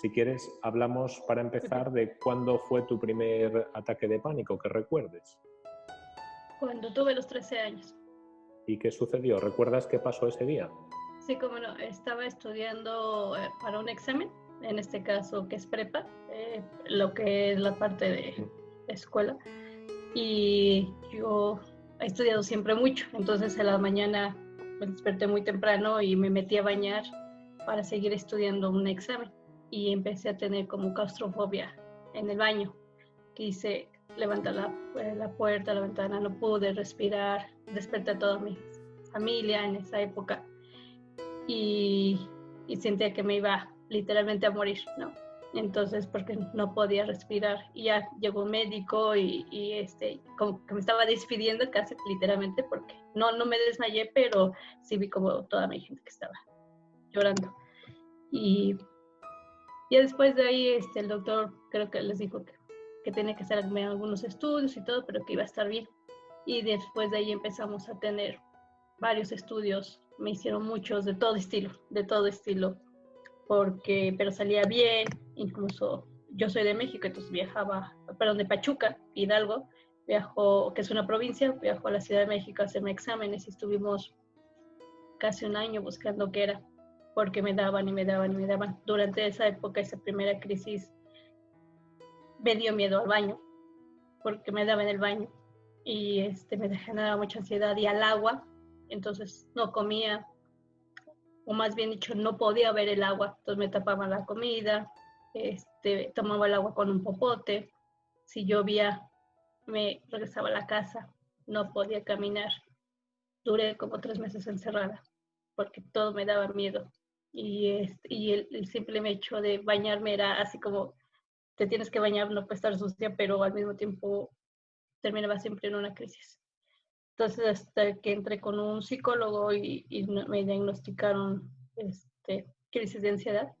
Si quieres, hablamos para empezar de cuándo fue tu primer ataque de pánico, que recuerdes. Cuando tuve los 13 años. ¿Y qué sucedió? ¿Recuerdas qué pasó ese día? Sí, como no, estaba estudiando eh, para un examen, en este caso que es prepa, eh, lo que es la parte de escuela. Y yo he estudiado siempre mucho, entonces en la mañana me desperté muy temprano y me metí a bañar para seguir estudiando un examen y empecé a tener como claustrofobia en el baño. Quise levantar la, eh, la puerta, la ventana, no pude respirar, desperté a toda mi familia en esa época y, y sentía que me iba literalmente a morir, ¿no? Entonces, porque no podía respirar. Y ya llegó un médico y, y, este, como que me estaba despidiendo casi literalmente porque no, no me desmayé, pero sí vi como toda mi gente que estaba llorando. Y ya después de ahí, este, el doctor creo que les dijo que, que tenía que hacerme algunos estudios y todo, pero que iba a estar bien. Y después de ahí empezamos a tener varios estudios, me hicieron muchos de todo estilo, de todo estilo, porque, pero salía bien, incluso yo soy de México, entonces viajaba, perdón, de Pachuca, Hidalgo, viajó, que es una provincia, viajó a la Ciudad de México a hacerme exámenes y estuvimos casi un año buscando qué era, porque me daban y me daban y me daban. Durante esa época, esa primera crisis, me dio miedo al baño, porque me daba en el baño y este, me generaba mucha ansiedad y al agua, entonces no comía, o más bien dicho, no podía ver el agua, entonces me tapaba la comida, este, tomaba el agua con un popote, si llovía me regresaba a la casa, no podía caminar. Duré como tres meses encerrada porque todo me daba miedo. Y, este, y el, el, simple hecho de bañarme era así como, te tienes que bañar, no puedes estar sucia, pero al mismo tiempo terminaba siempre en una crisis. Entonces, hasta que entré con un psicólogo y, y me diagnosticaron este, crisis de ansiedad,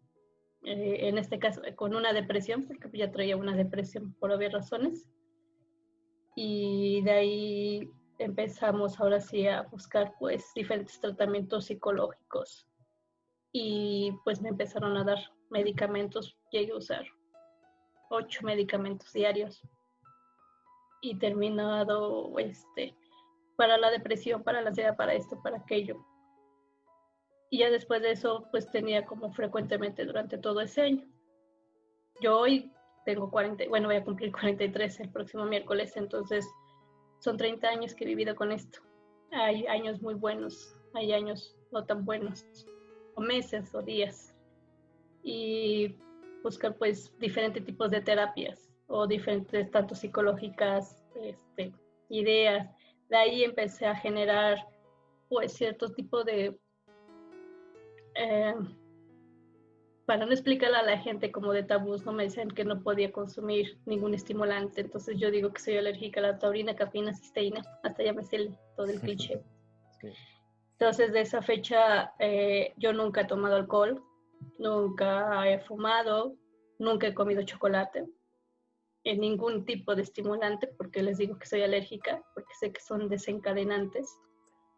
eh, en este caso con una depresión, porque ya traía una depresión por obvias razones. Y de ahí empezamos ahora sí a buscar pues diferentes tratamientos psicológicos y pues me empezaron a dar medicamentos, llegué a usar ocho medicamentos diarios y terminado este para la depresión, para la ansiedad, para esto, para aquello. Y ya después de eso, pues tenía como frecuentemente durante todo ese año. Yo hoy tengo 40, bueno, voy a cumplir 43 el próximo miércoles, entonces son 30 años que he vivido con esto. Hay años muy buenos, hay años no tan buenos, o meses o días. Y buscar pues diferentes tipos de terapias o diferentes, tanto psicológicas, este, ideas. De ahí empecé a generar pues cierto tipo de... Eh, para no explicarle a la gente como de tabús, no me decían que no podía consumir ningún estimulante, entonces yo digo que soy alérgica a la taurina, cafeína, cisteína, hasta ya me sé todo el cliché. Entonces de esa fecha eh, yo nunca he tomado alcohol, nunca he fumado, nunca he comido chocolate, en ningún tipo de estimulante, porque les digo que soy alérgica, porque sé que son desencadenantes.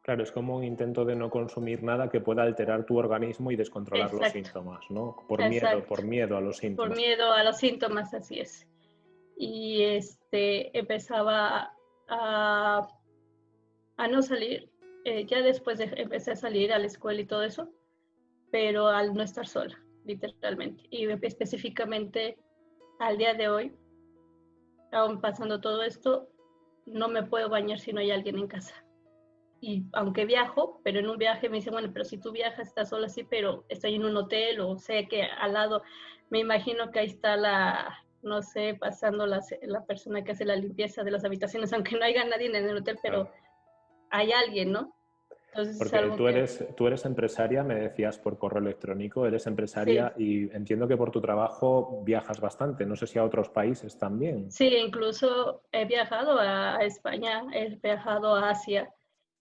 Claro, es como un intento de no consumir nada que pueda alterar tu organismo y descontrolar Exacto. los síntomas, ¿no? Por miedo, Exacto. por miedo a los síntomas. Por miedo a los síntomas, así es. Y este, empezaba a, a no salir. Eh, ya después de, empecé a salir a la escuela y todo eso, pero al no estar sola, literalmente. Y específicamente al día de hoy, aún pasando todo esto, no me puedo bañar si no hay alguien en casa. Y aunque viajo, pero en un viaje me dicen, bueno, pero si tú viajas, estás sola, sí, pero estoy en un hotel o sé que al lado, me imagino que ahí está la, no sé, pasando la, la persona que hace la limpieza de las habitaciones, aunque no haya nadie en el hotel, pero hay alguien, ¿no? Entonces, Porque tú, que... eres, tú eres empresaria, me decías por correo electrónico, eres empresaria sí. y entiendo que por tu trabajo viajas bastante, no sé si a otros países también. Sí, incluso he viajado a España, he viajado a Asia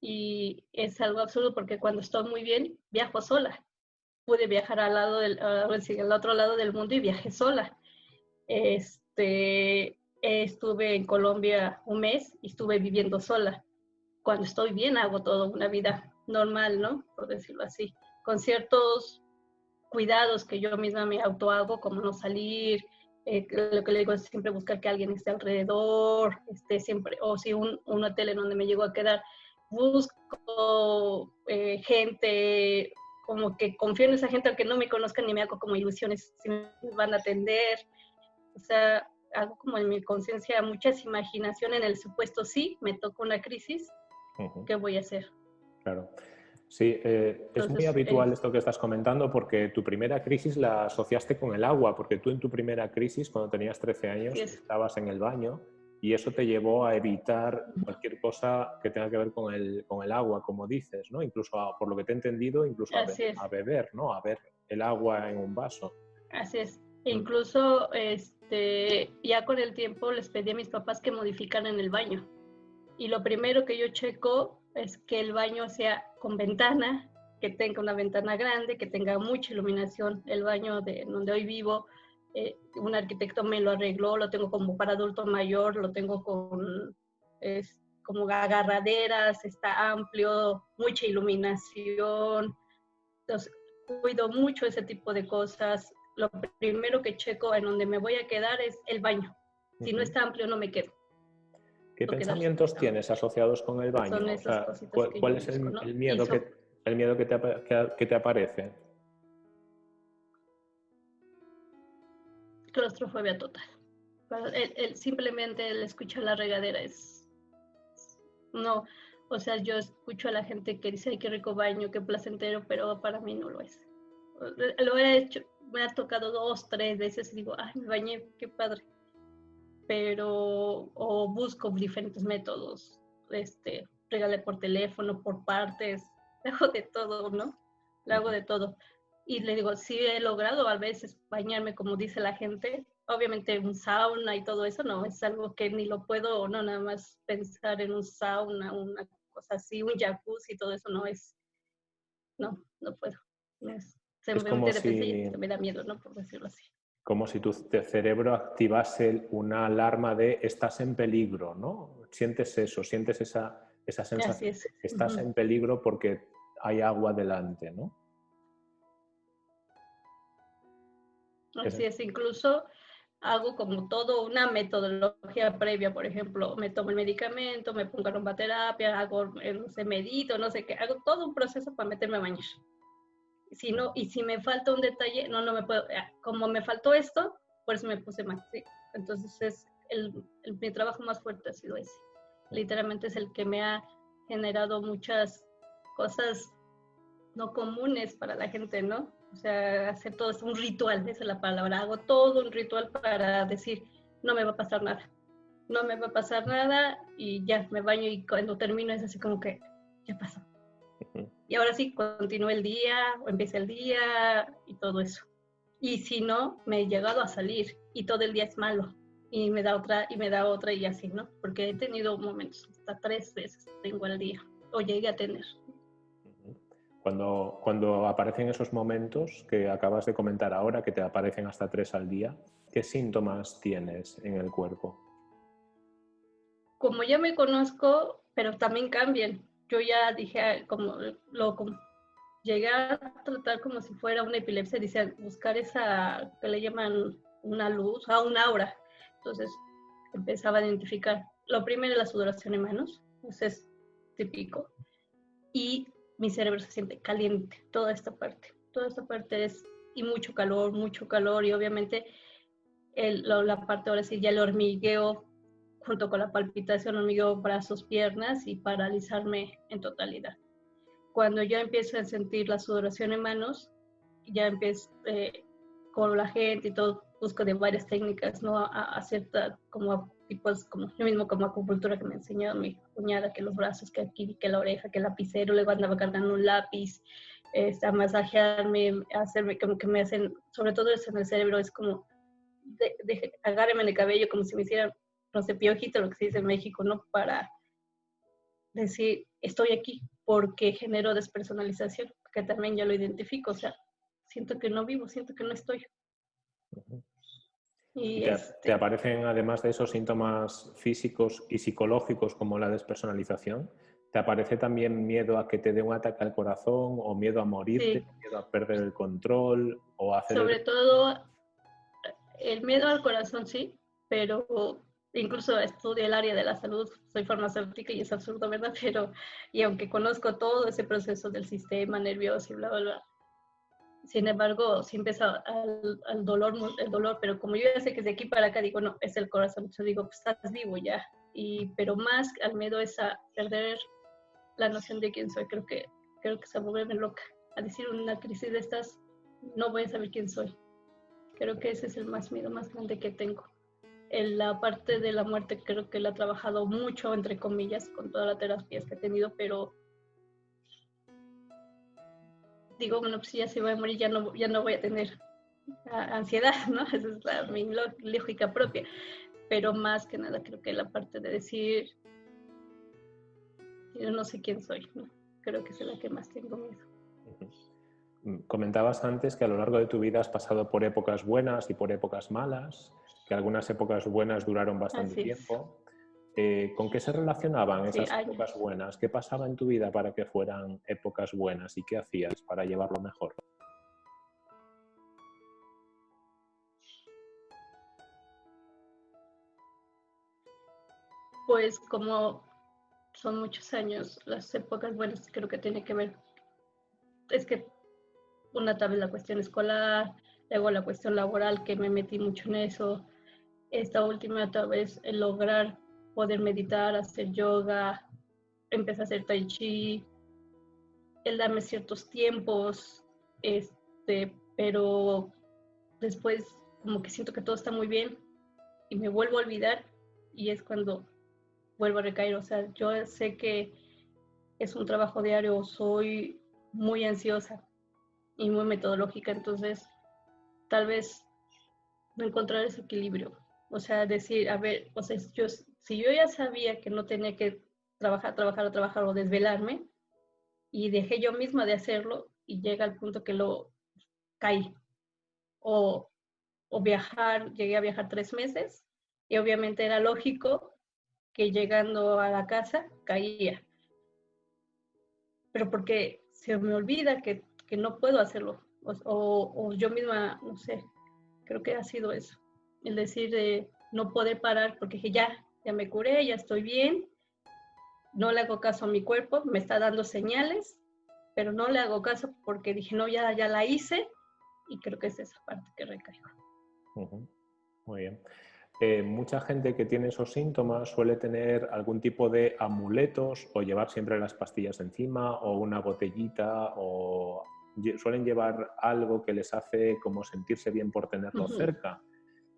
y es algo absurdo porque cuando estoy muy bien viajo sola. Pude viajar al, lado del, al otro lado del mundo y viajé sola. Este, estuve en Colombia un mes y estuve viviendo sola cuando estoy bien hago todo una vida normal, ¿no? Por decirlo así, con ciertos cuidados que yo misma me auto hago, como no salir, eh, lo que le digo es siempre buscar que alguien esté alrededor, esté siempre, o si un, un hotel en donde me llego a quedar, busco eh, gente, como que confío en esa gente aunque no me conozcan ni me hago como ilusiones si me van a atender. O sea, hago como en mi conciencia muchas imaginación en el supuesto sí, me toca una crisis, ¿qué voy a hacer? Claro. Sí, eh, es muy habitual esto que estás comentando porque tu primera crisis la asociaste con el agua, porque tú en tu primera crisis, cuando tenías 13 años, estabas en el baño y eso te llevó a evitar cualquier cosa que tenga que ver con el, con el agua, como dices, ¿no? Incluso, por lo que te he entendido, incluso a, beber, ¿no? A ver el agua en un vaso. Así es. E incluso, este, ya con el tiempo les pedí a mis papás que modificaran el baño. Y lo primero que yo checo es que el baño sea con ventana, que tenga una ventana grande, que tenga mucha iluminación. El baño de donde hoy vivo, eh, un arquitecto me lo arregló, lo tengo como para adulto mayor, lo tengo con es, como agarraderas, está amplio, mucha iluminación. Entonces, cuido mucho ese tipo de cosas. Lo primero que checo en donde me voy a quedar es el baño. Si no está amplio, no me quedo. ¿Qué pensamientos tienes asociados con el baño? ¿cuál, es el, miedo, que, el miedo que te, que, te aparece? Claustrofobia total. El, simplemente el escuchar la regadera es... No, o sea, yo escucho a la gente que dice, ay, qué rico baño, qué placentero, pero para mí no lo es. Lo he hecho, me ha tocado dos, tres veces y digo, ay, me bañé, qué padre pero o busco diferentes métodos, este, regale por teléfono, por partes, hago de todo, ¿no? Lo hago de todo. Y le digo, sí he logrado a veces bañarme como dice la gente, obviamente un sauna y todo eso, no, es algo que ni lo puedo, no, nada más pensar en un sauna, una cosa así, un jacuzzi y todo eso, no es, no, no puedo. se me, me da miedo, ¿no? Por decirlo así como si tu cerebro activase una alarma de estás en peligro, ¿no? Sientes eso, sientes esa, esa sensación que estás en peligro porque hay agua delante, ¿no? Así es, incluso hago como todo una metodología previa, por ejemplo, me tomo el medicamento, me pongo aromaterapia, hago, eh, no sé, medito, no sé qué, hago todo un proceso para meterme a bañar si no, y si me falta un detalle, no, no me puedo, eh, como me faltó esto, por eso me puse más. Entonces es el, mi trabajo más fuerte ha sido ese. Literalmente es el que me ha generado muchas cosas no comunes para la gente, ¿no? O sea, hacer todo es un ritual, esa es la palabra. Hago todo un ritual para decir, no me va a pasar nada. No me va a pasar nada y ya me baño y cuando termino es así como que, ya pasó y ahora sí, continúe el día o empieza el día y todo eso. Y si no, me he llegado a salir y todo el día es malo y me da otra y me da otra y así, ¿no? Porque he tenido momentos, hasta tres veces tengo el día o llegué a tener. Cuando, cuando aparecen esos momentos que acabas de comentar ahora, que te aparecen hasta tres al día, ¿qué síntomas tienes en el cuerpo? Como ya me conozco, pero también cambian yo ya dije, como lo llegué a tratar como si fuera una epilepsia, dice, buscar esa, que le llaman una luz, a ah, un aura. Entonces empezaba a identificar, lo primero la sudoración en manos, eso es típico, y mi cerebro se siente caliente, toda esta parte, toda esta parte es, y mucho calor, mucho calor, y obviamente el, la parte ahora sí ya el hormigueo junto con la palpitación, hormigueo, brazos, piernas y paralizarme en totalidad. Cuando ya empiezo a sentir la sudoración en manos, ya empiezo eh, con la gente y todo, busco de varias técnicas, ¿no? A, a cierta, como tipos, como yo mismo como acupuntura que me enseñó mi cuñada, que los brazos, que aquí, que la oreja, que el lapicero, luego andaba cargando un lápiz, este, a masajearme, a hacerme, como que me hacen, sobre todo eso en el cerebro, es como, de, de, en el cabello como si me hicieran no sé, piojito, lo que se dice en México, ¿no? Para decir, estoy aquí porque genero despersonalización, que también ya lo identifico, o sea, siento que no vivo, siento que no estoy. y te, este aparecen, además de esos síntomas físicos y psicológicos como la despersonalización, ¿Te aparece también miedo a que te dé un ataque al corazón o miedo a morirte, miedo a perder el control o a hacer... Sobre todo el miedo al corazón sí, pero incluso estudio el área de la salud, soy farmacéutica y es absurdo, ¿verdad? Pero, y aunque conozco todo ese proceso del sistema nervioso y bla, bla, bla, sin embargo, si empieza al, dolor, el dolor, pero como yo ya sé que es de aquí para acá, digo, no, es el corazón, yo digo, pues estás vivo ya, y, pero más al miedo es a perder la noción de quién soy, creo que, creo que se vuelve loca, a decir una crisis de estas, no voy a saber quién soy, creo que ese es el más miedo más grande que tengo en la parte de la muerte creo que la he trabajado mucho, entre comillas, con todas las terapias que he tenido, pero digo, bueno, pues si ya se va a morir, ya no, ya no voy a tener ansiedad, ¿no? Esa es la, mi lógica propia. Pero más que nada creo que la parte de decir, yo no sé quién soy, ¿no? Creo que es la que más tengo miedo. Comentabas antes que a lo largo de tu vida has pasado por épocas buenas y por épocas malas que algunas épocas buenas duraron bastante tiempo. Eh, ¿Con qué se relacionaban esas épocas buenas? ¿Qué pasaba en tu vida para que fueran épocas buenas y qué hacías para llevarlo mejor? Pues como son muchos años, las épocas buenas creo que tiene que ver, es que una tal vez la cuestión escolar, luego la cuestión laboral que me metí mucho en eso, esta última tal vez el lograr poder meditar, hacer yoga, empezar a hacer tai chi, el darme ciertos tiempos, este, pero después como que siento que todo está muy bien y me vuelvo a olvidar y es cuando vuelvo a recaer. O sea, yo sé que es un trabajo diario, soy muy ansiosa y muy metodológica, entonces tal vez no encontrar ese equilibrio. O sea, decir, a ver, o sea, yo, si yo ya sabía que no tenía que trabajar, trabajar o trabajar o desvelarme, y dejé yo misma de hacerlo, y llega al punto que lo caí. O, o viajar, llegué a viajar tres meses, y obviamente era lógico que llegando a la casa caía. Pero porque se me olvida que, que no puedo hacerlo, o, o yo misma, no sé, creo que ha sido eso el decir de no poder parar porque dije, ya, ya me curé, ya estoy bien, no le hago caso a mi cuerpo, me está dando señales, pero no le hago caso porque dije, no, ya, ya la hice y creo que es esa parte que recaigo. Muy bien. Eh, mucha gente que tiene esos síntomas suele tener algún tipo de amuletos o llevar siempre las pastillas encima o una botellita o suelen llevar algo que les hace como sentirse bien por tenerlo cerca.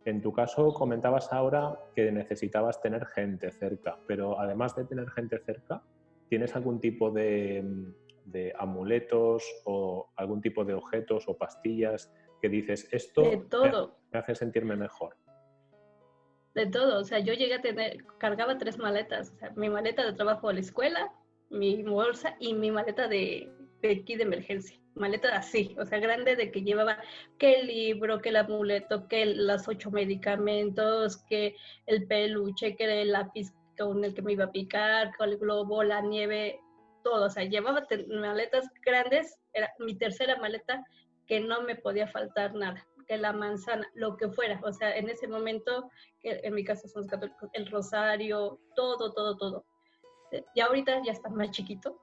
En tu caso, comentabas ahora que necesitabas tener gente cerca, pero además de tener gente cerca, ¿tienes algún tipo de, amuletos o algún tipo de objetos o pastillas que dices, esto Me, hace sentirme mejor? De todo, o sea, yo llegué a tener, cargaba tres maletas, o sea, mi maleta de trabajo a la escuela, mi bolsa y mi maleta de, de aquí de emergencia maleta así, o sea, grande de que llevaba que el libro, que el amuleto, que los ocho medicamentos, que el peluche, que el lápiz con el que me iba a picar, con el globo, la nieve, todo, o sea, llevaba maletas grandes, era mi tercera maleta, que no me podía faltar nada, que la manzana, lo que fuera, o sea, en ese momento, que en mi caso son católicos, el rosario, todo, todo, todo. Y ahorita ya está más chiquito,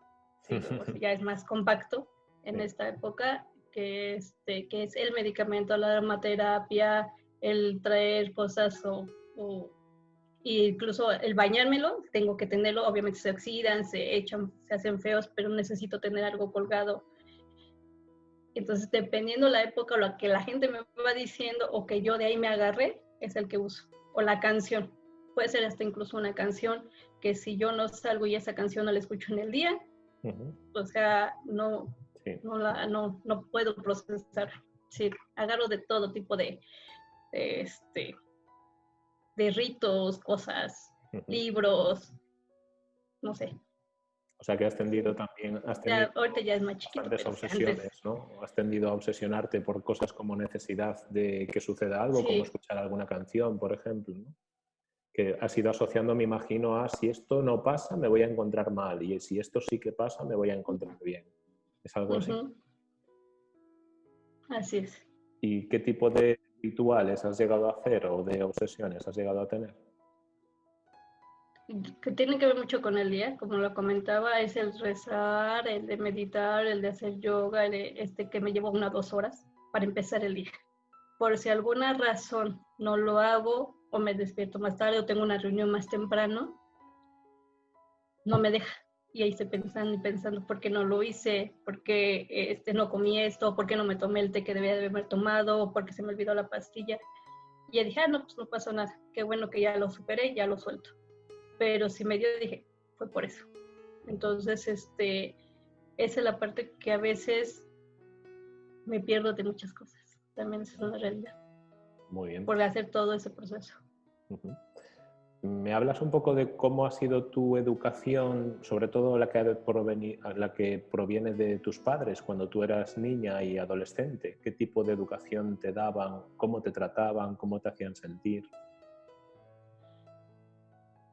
ya es más compacto, en esta época, que, este, que es el medicamento, la aromaterapia, el traer cosas o, incluso el bañármelo, tengo que tenerlo, obviamente se oxidan, se echan, se hacen feos, pero necesito tener algo colgado. Entonces, dependiendo la época o lo que la gente me va diciendo o que yo de ahí me agarré, es el que uso. O la canción. Puede ser hasta incluso una canción que si yo no salgo y esa canción no la escucho en el día, o sea, no, no, la, no, no puedo procesar. Sí, agarro de todo tipo de, este, de ritos, cosas, libros, no sé. O sea que has tendido también, has ya, ahorita ya es más chiquito, obsesiones, ¿no? Has tendido a obsesionarte por cosas como necesidad de que suceda algo, como escuchar alguna canción, por ejemplo, ¿no? que has ido asociando, me imagino, a si esto no pasa, me voy a encontrar mal, y si esto sí que pasa, me voy a encontrar bien. ¿Es algo así? Así es. ¿Y qué tipo de rituales has llegado a hacer o de obsesiones has llegado a tener? Que tiene que ver mucho con el día, como lo comentaba, es el rezar, el de meditar, el de hacer yoga, el de este que me lleva unas dos horas para empezar el día. Por si alguna razón no lo hago o me despierto más tarde o tengo una reunión más temprano, no me deja y ahí estoy pensando y pensando por qué no lo hice, por qué este, no comí esto, por qué no me tomé el té que debía de haber tomado, por qué se me olvidó la pastilla. Y ya dije, ah, no, pues no pasó nada, qué bueno que ya lo superé, ya lo suelto. Pero si me dio, dije, fue por eso. Entonces, este, esa es la parte que a veces me pierdo de muchas cosas. También es una realidad. Muy bien. Por hacer todo ese proceso. ¿Me hablas un poco de cómo ha sido tu educación, sobre todo la que, proviene de tus padres cuando tú eras niña y adolescente? ¿Qué tipo de educación te daban? ¿Cómo te trataban? ¿Cómo te hacían sentir?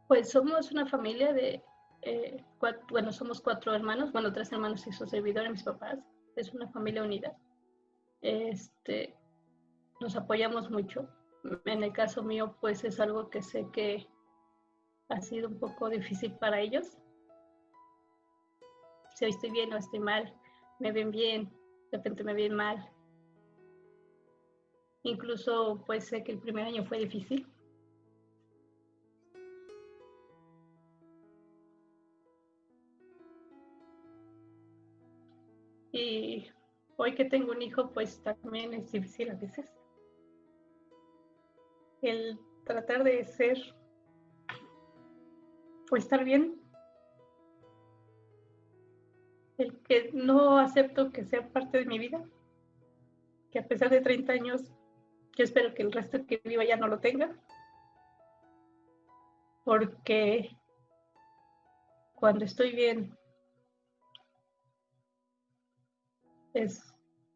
Pues somos una familia de, eh, bueno, somos cuatro hermanos, bueno, tres hermanos y su servidor y mis papás. Es una familia unida. Este, nos apoyamos mucho. En el caso mío, pues es algo que sé que ha sido un poco difícil para ellos. Si hoy estoy bien o estoy mal, me ven bien, de repente me ven mal. Incluso pues sé que el primer año fue difícil. Y hoy que tengo un hijo, pues también es difícil a veces. El tratar de ser o estar bien. El que no acepto que sea parte de mi vida, que a pesar de 30 años, yo espero que el resto que viva ya no lo tenga, porque cuando estoy bien es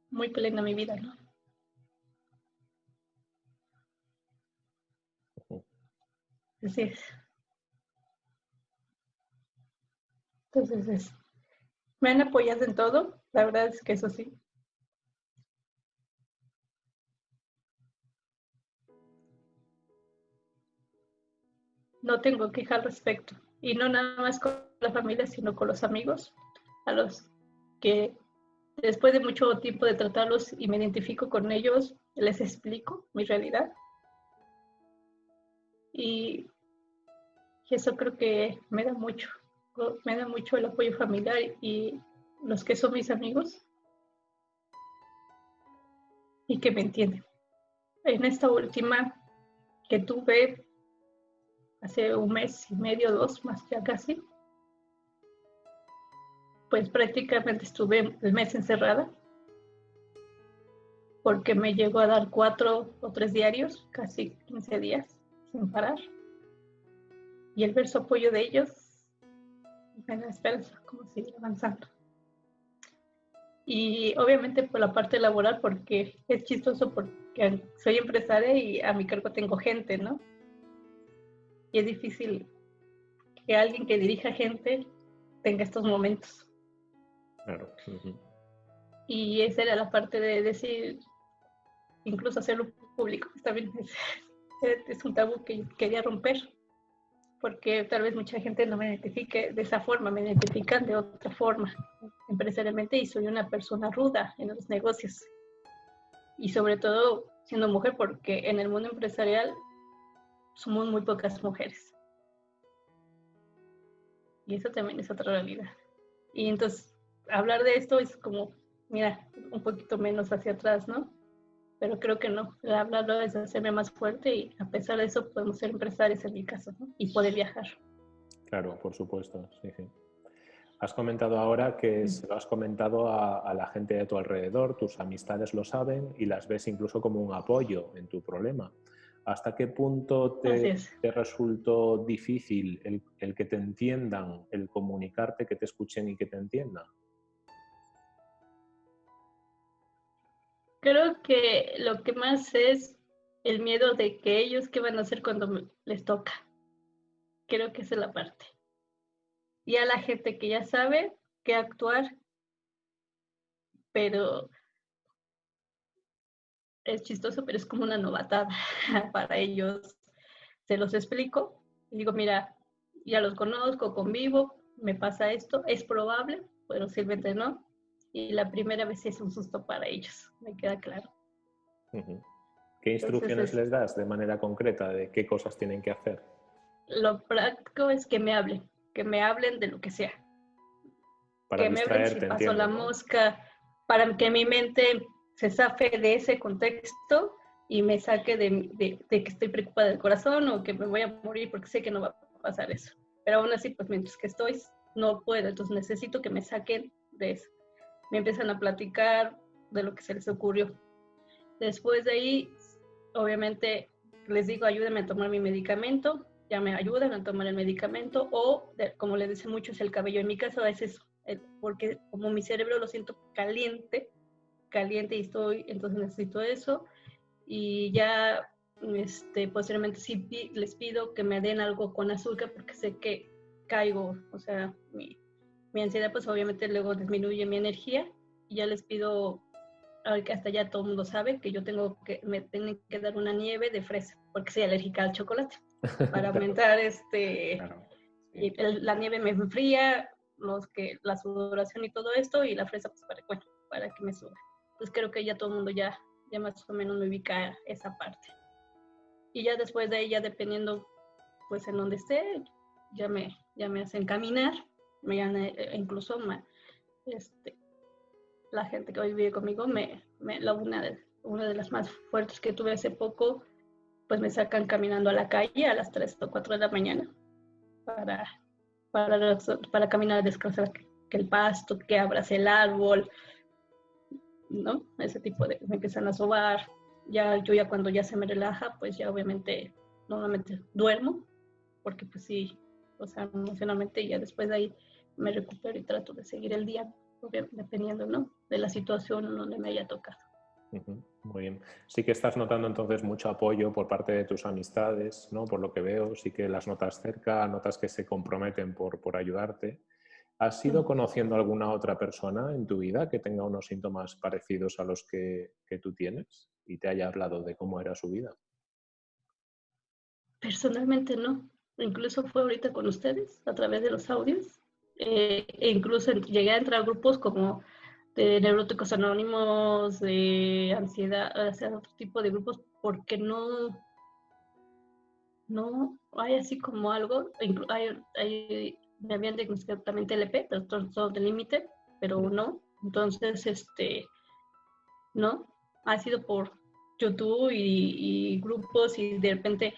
muy plena mi vida, ¿no? Así es. Entonces, me han apoyado en todo, la verdad es que eso sí. No tengo queja al respecto. Y no nada más con la familia, sino con los amigos, a los que después de mucho tiempo de tratarlos y me identifico con ellos, les explico mi realidad. Y eso creo que me da mucho me da mucho el apoyo familiar y los que son mis amigos y que me entienden. En esta última que tuve hace un mes y medio, dos más ya casi, pues prácticamente estuve el mes encerrada porque me llegó a dar cuatro o tres diarios, casi 15 días sin parar. Y el ver su apoyo de ellos me da esperanza como seguir avanzando. Y obviamente por la parte laboral, porque es chistoso porque soy empresaria y a mi cargo tengo gente, ¿no? Y es difícil que alguien que dirija gente tenga estos momentos. Claro. Y esa era la parte de decir, incluso hacerlo público, también es, es un tabú que quería romper porque tal vez mucha gente no me identifique de esa forma, me identifican de otra forma empresarialmente y soy una persona ruda en los negocios. Y sobre todo siendo mujer, porque en el mundo empresarial somos muy pocas mujeres. Y eso también es otra realidad. Y entonces, hablar de esto es como, mira, un poquito menos hacia atrás, ¿no? Pero creo que no. Hablarlo es hacerme más fuerte y a pesar de eso podemos ser empresarios en mi caso y poder viajar. Claro, por supuesto, sí, sí. Has comentado ahora que se lo has comentado a, la gente de tu alrededor, tus amistades lo saben y las ves incluso como un apoyo en tu problema. ¿Hasta qué punto te, te resultó difícil el, el que te entiendan, el comunicarte, que te escuchen y que te entiendan? Creo que lo que más es el miedo de que ellos qué van a hacer cuando les toca. Creo que esa es la parte. Y a la gente que ya sabe qué actuar, pero es chistoso, pero es como una novatada para ellos. Se los explico y digo, mira, ya los conozco, convivo, me pasa esto, es probable, pero simplemente no. Y la primera vez es un susto para ellos, me queda claro. ¿Qué instrucciones les das de manera concreta de qué cosas tienen que hacer? Lo práctico es que me hablen, que me hablen de lo que sea. Para que me hablen si pasó la mosca, para que mi mente se zafe de ese contexto y me saque de, de, que estoy preocupada del corazón o que me voy a morir porque sé que no va a pasar eso. Pero aún así, pues mientras que estoy, no puedo. Entonces necesito que me saquen de eso. Me empiezan a platicar de lo que se les ocurrió. Después de ahí, obviamente, les digo, ayúdenme a tomar mi medicamento. Ya me ayudan a tomar el medicamento. O, como les dice mucho, es el cabello. En mi caso es eso. Porque como mi cerebro lo siento caliente, caliente y estoy, entonces necesito eso. Y ya este, posteriormente sí les pido que me den algo con azúcar porque sé que caigo, o sea, mi, mi ansiedad pues obviamente luego disminuye mi energía y ya les pido, hasta ya todo el mundo sabe que yo tengo que, me tienen que dar una nieve de fresa porque soy alérgica al chocolate para aumentar este, la nieve me enfría, los que, la sudoración y todo esto y la fresa pues para, bueno, para que me suba. Entonces creo que ya todo el mundo ya, ya más o menos me ubica esa parte. Y ya después de ahí, ya dependiendo pues en donde esté, ya me, ya me hacen caminar, me eh, incluso este, la gente que hoy vive conmigo, me, me, la una, de, una de las más fuertes que tuve hace poco, pues me sacan caminando a la calle a las 3 o 4 de la mañana para, para, para caminar descalza que el pasto, que abras el árbol, ¿no? Ese tipo de, me empiezan a sobar. Ya, yo ya cuando ya se me relaja, pues ya obviamente, normalmente duermo, porque pues sí, o sea, emocionalmente ya después de ahí me recupero y trato de seguir el día, dependiendo, ¿no? De la situación donde me haya tocado. Muy bien. Sí que estás notando entonces mucho apoyo por parte de tus amistades, ¿no? Por lo que veo, sí que las notas cerca, notas que se comprometen por, por ayudarte. ¿Has ido conociendo alguna otra persona en tu vida que tenga unos síntomas parecidos a los que, que tú tienes y te haya hablado de cómo era su vida? Personalmente no. Incluso fue ahorita con ustedes a través de los audios. Eh, e incluso llegué a entrar a grupos como de neuróticos anónimos, de ansiedad, o sea, otro tipo de grupos, porque no, no hay así como algo. Hay, me habían diagnosticado también TLP, trastorno del límite, pero no. Entonces, este, no, ha sido por YouTube y, grupos y de repente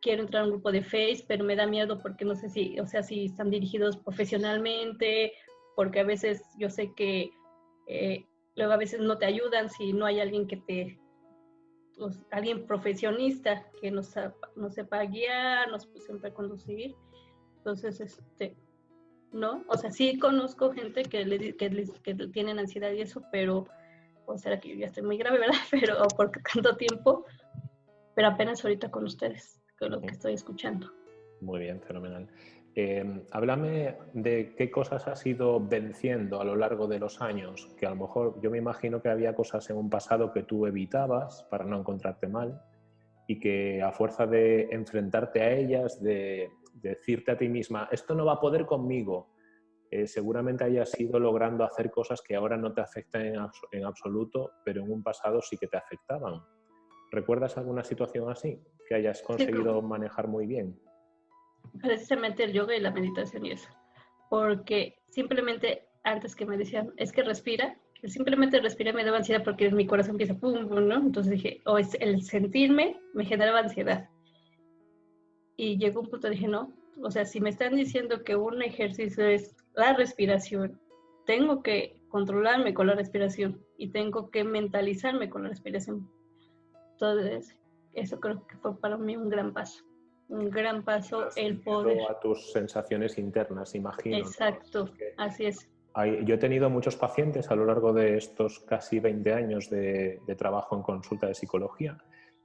quiero entrar a un grupo de Face, pero me da miedo porque no sé si, o sea, si están dirigidos profesionalmente, porque a veces yo sé que eh, luego a veces no te ayudan si no hay alguien que te, pues, alguien profesionista que nos, nos sepa guiar, nos sepa conducir. Entonces, este, ¿no? O sea, sí conozco gente que, le, que, que tienen ansiedad y eso, pero, o sea, que yo ya estoy muy grave, ¿verdad? Pero por tanto tiempo, pero apenas ahorita con ustedes, con lo que estoy escuchando. Muy bien, fenomenal. Eh, háblame de qué cosas has ido venciendo a lo largo de los años, que a lo mejor yo me imagino que había cosas en un pasado que tú evitabas para no encontrarte mal y que a fuerza de enfrentarte a ellas, de decirte a ti misma, esto no va a poder conmigo, eh, seguramente hayas ido logrando hacer cosas que ahora no te afectan en, absoluto, pero en un pasado sí que te afectaban. ¿Recuerdas alguna situación así que hayas conseguido manejar muy bien? Precisamente el yoga y la meditación y eso. Porque simplemente antes que me decían, es que respira, simplemente respira me daba ansiedad porque mi corazón empieza pum, pum, ¿no? Entonces dije, o es el sentirme me generaba ansiedad y llegó un punto, dije, no, o sea, si me están diciendo que un ejercicio es la respiración, tengo que controlarme con la respiración y tengo que mentalizarme con la respiración. Entonces, eso creo que fue para mí un gran paso. Un gran paso el poder. A tus sensaciones internas, imagino. Exacto, así es. yo he tenido muchos pacientes a lo largo de estos casi 20 años de, de trabajo en consulta de psicología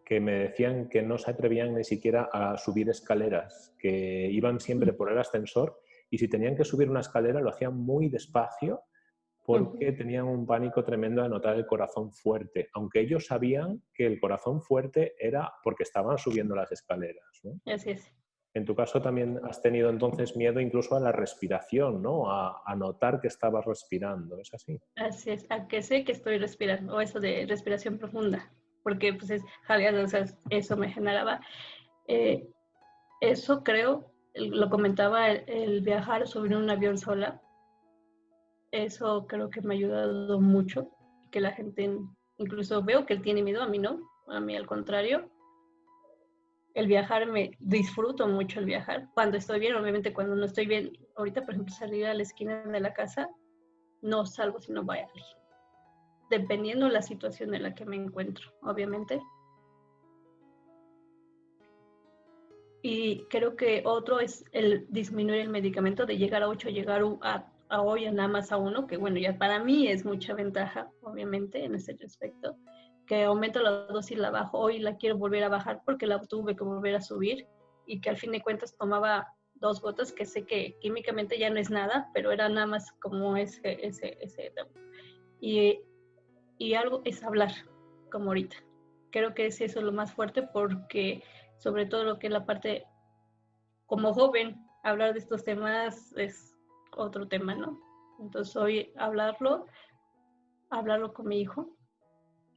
que me decían que no se atrevían ni siquiera a subir escaleras, que iban siempre por el ascensor y si tenían que subir una escalera lo hacían muy despacio porque tenían un pánico tremendo de notar el corazón fuerte, aunque ellos sabían que el corazón fuerte era porque estaban subiendo las escaleras. Así es. En tu caso también has tenido entonces miedo incluso a la respiración, ¿no? A, notar que estabas respirando, ¿es así? Así es, a que sé que estoy respirando, o eso de respiración profunda, porque pues es, o sea, eso me generaba. Eh, eso creo, lo comentaba, el, viajar sobre un avión sola, eso creo que me ha ayudado mucho, que la gente, incluso veo que él tiene miedo, a mí no, a mí al contrario. El viajar, me disfruto mucho el viajar. Cuando estoy bien, obviamente cuando no estoy bien, ahorita por ejemplo salir a la esquina de la casa, no salgo si no voy a alguien. Dependiendo la situación en la que me encuentro, obviamente. Y creo que otro es el disminuir el medicamento, de llegar a 8, llegar a a hoy nada más a uno, que bueno, ya para mí es mucha ventaja, obviamente, en ese respecto, que aumento la dosis, la bajo, hoy la quiero volver a bajar porque la tuve que volver a subir y que al fin de cuentas tomaba dos gotas, que sé que químicamente ya no es nada, pero era nada más como ese, ese, ese. Y, y algo es hablar, como ahorita. Creo que es eso lo más fuerte porque sobre todo lo que es la parte, como joven, hablar de estos temas es otro tema, ¿no? Entonces hoy hablarlo, hablarlo con mi hijo,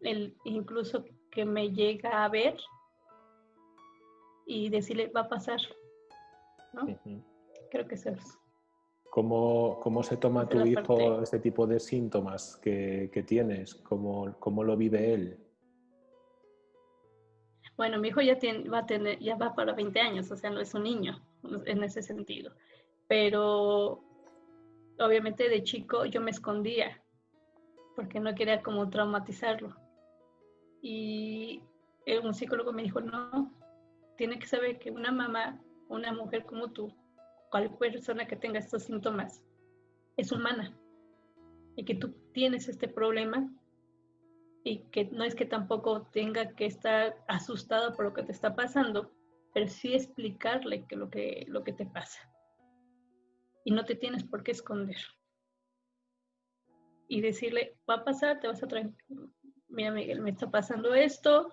el, incluso que me llega a ver y decirle, va a pasar, ¿no? Creo que eso es. ¿Cómo, ¿Cómo, se toma tu hijo este tipo de síntomas que, que tienes? ¿Cómo, ¿Cómo, lo vive él? Bueno, mi hijo ya, tiene, va a tener, ya va para 20 años, o sea, no es un niño en ese sentido. Pero obviamente de chico yo me escondía porque no quería como traumatizarlo. Y un psicólogo me dijo, no, tiene que saber que una mamá, una mujer como tú, cualquier persona que tenga estos síntomas, es humana y que tú tienes este problema y que no es que tampoco tenga que estar asustado por lo que te está pasando, pero sí explicarle que lo que, lo que te pasa y no te tienes por qué esconder. Y decirle, va a pasar, te vas a traer, mira Miguel, me está pasando esto,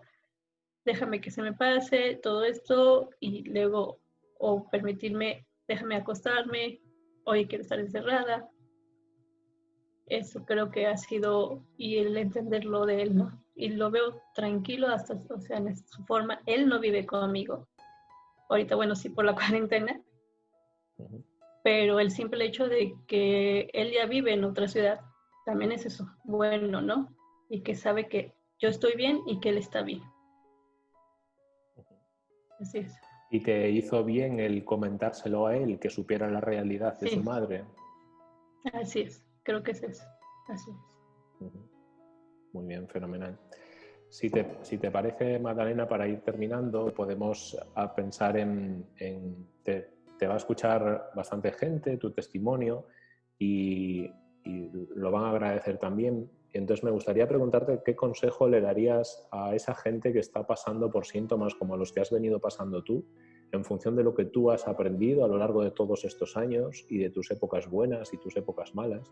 déjame que se me pase todo esto y luego, o permitirme, déjame acostarme, hoy quiero estar encerrada. Eso creo que ha sido, y el entenderlo de él, ¿no? Y lo veo tranquilo hasta, o sea, en su forma, él no vive conmigo. Ahorita, bueno, sí, por la cuarentena, pero el simple hecho de que él ya vive en otra ciudad, también es eso, bueno, ¿no? Y que sabe que yo estoy bien y que él está bien. Así es. ¿Y te hizo bien el comentárselo a él, que supiera la realidad de su madre? Así es, creo que es eso. Así es. Muy bien, fenomenal. Si te, si te, parece, Magdalena, para ir terminando, podemos pensar en, en te va a escuchar bastante gente, tu testimonio, y, lo van a agradecer también. Entonces me gustaría preguntarte qué consejo le darías a esa gente que está pasando por síntomas como los que has venido pasando tú, en función de lo que tú has aprendido a lo largo de todos estos años y de tus épocas buenas y tus épocas malas.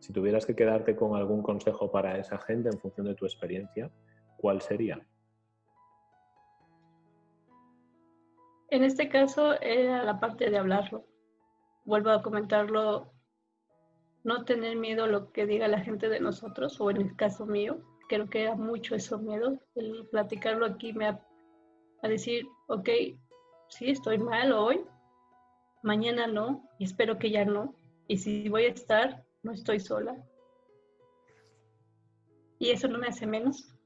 Si tuvieras que quedarte con algún consejo para esa gente en función de tu experiencia, ¿cuál sería? En este caso era la parte de hablarlo. Vuelvo a comentarlo, no tener miedo a lo que diga la gente de nosotros, o en el caso mío, creo que era mucho eso miedo, el platicarlo aquí me ha, a decir, ok, sí, estoy mal hoy, mañana no, y espero que ya no, y si voy a estar, no estoy sola. Y eso no me hace menos.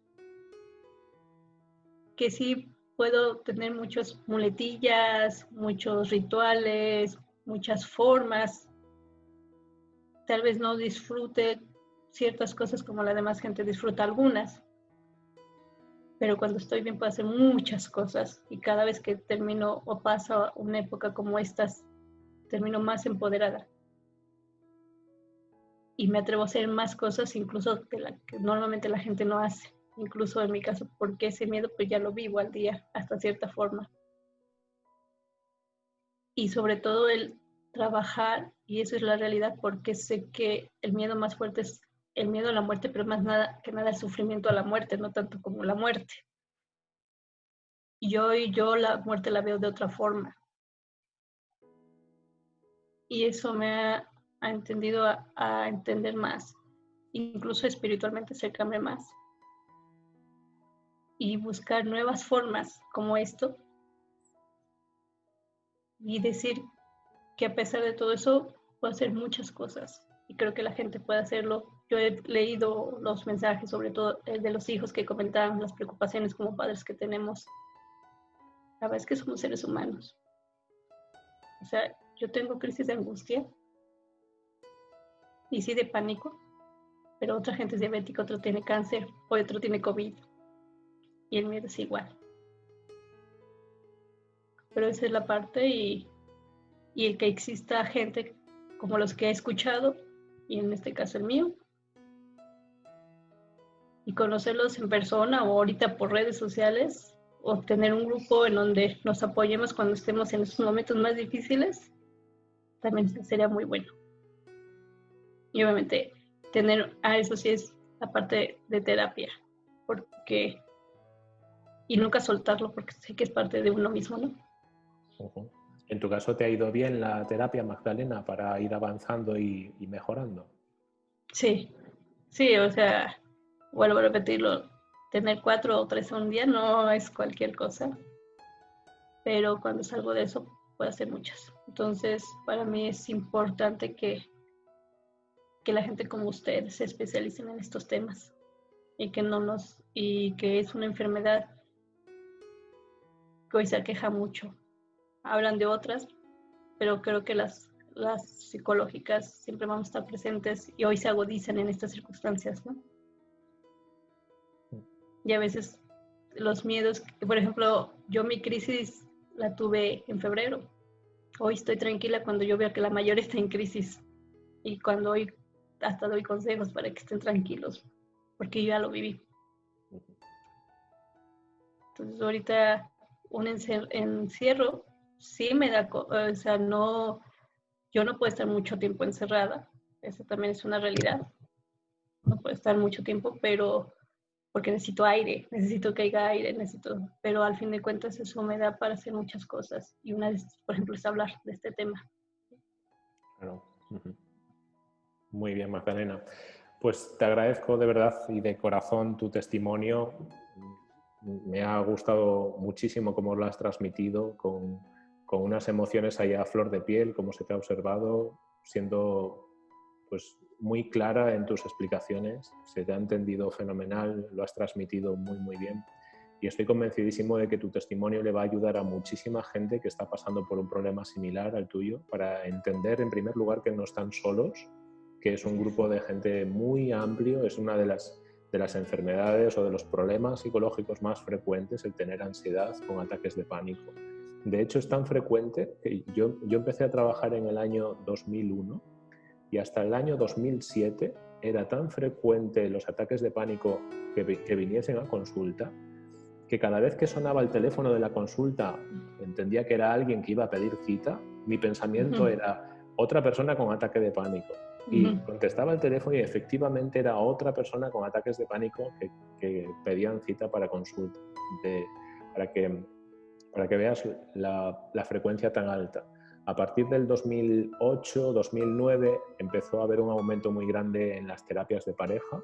Que sí puedo tener muchas muletillas, muchos rituales, muchas formas. Tal vez no disfrute ciertas cosas como la demás gente disfruta algunas. Pero cuando estoy bien puedo hacer muchas cosas y cada vez que termino o paso una época como estas, termino más empoderada. Y me atrevo a hacer más cosas incluso que, la, que normalmente la gente no hace. Incluso en mi caso, porque ese miedo pues ya lo vivo al día, hasta cierta forma. Y sobre todo el trabajar, y eso es la realidad, porque sé que el miedo más fuerte es el miedo a la muerte, pero más nada que nada el sufrimiento a la muerte, no tanto como la muerte. Y hoy yo la muerte la veo de otra forma. Y eso me ha, entendido a, entender más, incluso espiritualmente acercarme más. Y buscar nuevas formas como esto. Y decir que a pesar de todo eso, puedo hacer muchas cosas. Y creo que la gente puede hacerlo. Yo he leído los mensajes, sobre todo el de los hijos que comentaban las preocupaciones como padres que tenemos la verdad que somos seres humanos. O sea, yo tengo crisis de angustia y sí de pánico, pero otra gente es diabética, otro tiene cáncer, otro tiene COVID. Y el miedo es igual. Pero esa es la parte y, y el que exista gente como los que he escuchado, y en este caso el mío, y conocerlos en persona o ahorita por redes sociales, o tener un grupo en donde nos apoyemos cuando estemos en esos momentos más difíciles, también sería muy bueno. Y obviamente tener, a eso sí es la parte de terapia, porque, y nunca soltarlo porque sé que es parte de uno mismo, ¿no? En tu caso, ¿te ha ido bien la terapia, Magdalena, para ir avanzando y, y mejorando? Sí, sí, o sea, vuelvo a repetirlo, tener cuatro o tres un día no es cualquier cosa, pero cuando salgo de eso puedo hacer muchas. Entonces, para mí es importante que, que la gente como ustedes se especialicen en estos temas y que no nos y que es una enfermedad que hoy se aqueja mucho. Hablan de otras, pero creo que las, las psicológicas siempre vamos a estar presentes y hoy se agudizan en estas circunstancias, ¿no? y a veces los miedos, por ejemplo, yo mi crisis la tuve en febrero. Hoy estoy tranquila cuando yo veo que la mayor está en crisis y cuando hoy hasta doy consejos para que estén tranquilos, porque yo ya lo viví. Entonces ahorita un encierro sí me da, o sea, no, yo no puedo estar mucho tiempo encerrada, eso también es una realidad, no puedo estar mucho tiempo, pero porque necesito aire, necesito que haya aire, necesito, pero al fin de cuentas eso me da para hacer muchas cosas y una de por ejemplo, es hablar de este tema. Claro. Muy bien, Magdalena. Pues te agradezco de verdad y de corazón tu testimonio. Me ha gustado muchísimo cómo lo has transmitido, con, con unas emociones ahí a flor de piel, como se te ha observado, siendo pues muy clara en tus explicaciones, se te ha entendido fenomenal, lo has transmitido muy, muy bien. Y estoy convencidísimo de que tu testimonio le va a ayudar a muchísima gente que está pasando por un problema similar al tuyo para entender, en primer lugar, que no están solos, que es un grupo de gente muy amplio, es una de las, de las enfermedades o de los problemas psicológicos más frecuentes el tener ansiedad con ataques de pánico. De hecho, es tan frecuente que yo, yo empecé a trabajar en el año 2001 y hasta el año 2007 era tan frecuente los ataques de pánico que, viniesen a consulta que cada vez que sonaba el teléfono de la consulta entendía que era alguien que iba a pedir cita, mi pensamiento era otra persona con ataque de pánico. Y contestaba el teléfono y efectivamente era otra persona con ataques de pánico que, pedían cita para consulta, para, que, para que veas la frecuencia tan alta. A partir del 2008-2009 empezó a haber un aumento muy grande en las terapias de pareja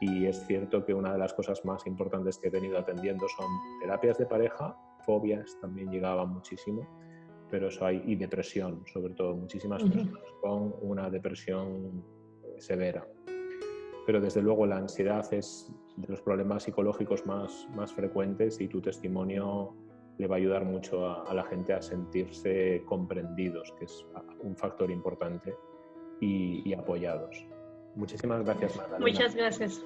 y es cierto que una de las cosas más importantes que he tenido atendiendo son terapias de pareja, fobias también llegaban muchísimo, pero eso hay, y depresión, sobre todo, muchísimas personas con una depresión eh, severa. Pero desde luego la ansiedad es de los problemas psicológicos más, más frecuentes y tu testimonio le va a ayudar mucho a, la gente a sentirse comprendidos, que es un factor importante, y, y apoyados. Muchísimas gracias, Magdalena. Muchas gracias.